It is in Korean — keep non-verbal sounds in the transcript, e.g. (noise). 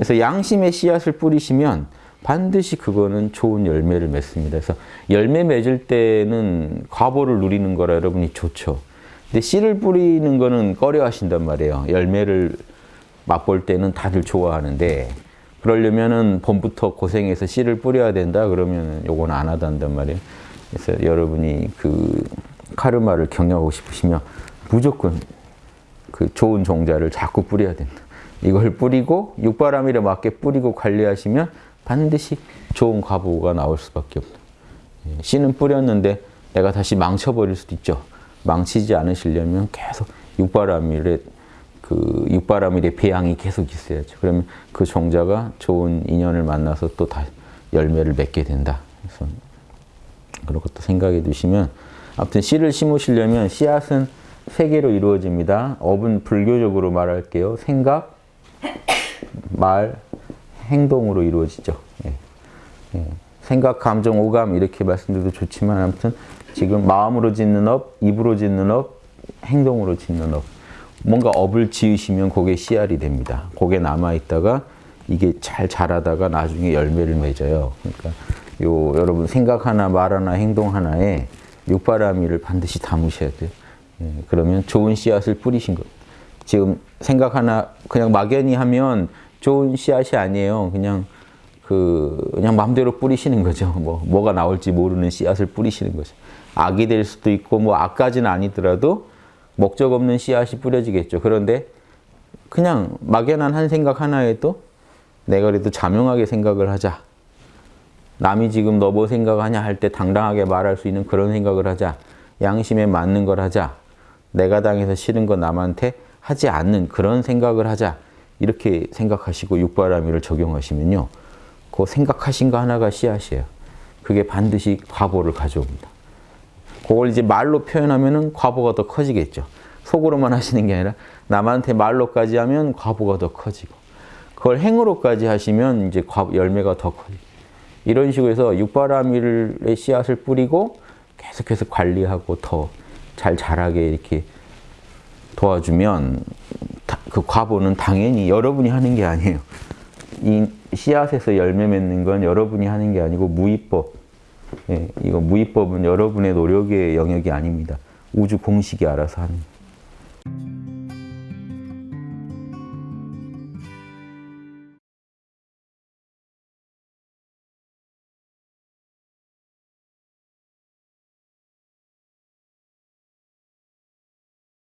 그래서 양심의 씨앗을 뿌리시면 반드시 그거는 좋은 열매를 맺습니다. 그래서 열매 맺을 때는 과보를 누리는 거라 여러분이 좋죠. 근데 씨를 뿌리는 거는 꺼려 하신단 말이에요. 열매를 맛볼 때는 다들 좋아하는데 그러려면은 봄부터 고생해서 씨를 뿌려야 된다 그러면 요건 안 하단단 말이에요. 그래서 여러분이 그 카르마를 경영하고 싶으시면 무조건 그 좋은 종자를 자꾸 뿌려야 된다. 이걸 뿌리고 육바람일에 맞게 뿌리고 관리하시면 반드시 좋은 과보가 나올 수밖에 없다. 예, 씨는 뿌렸는데 내가 다시 망쳐버릴 수도 있죠. 망치지 않으시려면 계속 육바람일에 그 육바람일의 배양이 계속 있어야죠. 그러면 그 종자가 좋은 인연을 만나서 또 다 열매를 맺게 된다. 그래서 그런 것도 생각해 두시면 아무튼 씨를 심으시려면 씨앗은 세 개로 이루어집니다. 업은 불교적으로 말할게요. 생각, (coughs) 말, 행동으로 이루어지죠. 예. 예. 생각, 감정, 오감 이렇게 말씀드려도 좋지만 아무튼 지금 마음으로 짓는 업, 입으로 짓는 업, 행동으로 짓는 업. 뭔가 업을 지으시면 그게 씨알이 됩니다. 그게 남아있다가 이게 잘 자라다가 나중에 열매를 맺어요. 그러니까 요 여러분 생각 하나, 말 하나, 행동 하나에 육바라미를 반드시 담으셔야 돼요. 예, 그러면 좋은 씨앗을 뿌리신 거. 지금 생각 하나 그냥 막연히 하면 좋은 씨앗이 아니에요. 그냥 그 그냥 마음대로 뿌리시는 거죠. 뭐 뭐가 나올지 모르는 씨앗을 뿌리시는 거죠. 악이 될 수도 있고 뭐 악까지는 아니더라도 목적 없는 씨앗이 뿌려지겠죠. 그런데 그냥 막연한 한 생각 하나에도 내가 그래도 자명하게 생각을 하자. 남이 지금 너 뭐 생각하냐 할 때 당당하게 말할 수 있는 그런 생각을 하자. 양심에 맞는 걸 하자. 내가 당해서 싫은 거 남한테 하지 않는 그런 생각을 하자. 이렇게 생각하시고 육바라미를 적용하시면요. 그 생각하신 거 하나가 씨앗이에요. 그게 반드시 과보를 가져옵니다. 그걸 이제 말로 표현하면 은 과보가 더 커지겠죠. 속으로만 하시는 게 아니라 남한테 말로까지 하면 과보가 더 커지고 그걸 행으로까지 하시면 이제 열매가 더 커지고 이런 식으로 해서 육바라밀의 씨앗을 뿌리고 계속해서 관리하고 더 잘 자라게 이렇게 도와주면 그 과보는 당연히 여러분이 하는 게 아니에요. 이 씨앗에서 열매 맺는 건 여러분이 하는 게 아니고 무위법. 예, 이거 무위법은 여러분의 노력의 영역이 아닙니다. 우주 공식이 알아서 하는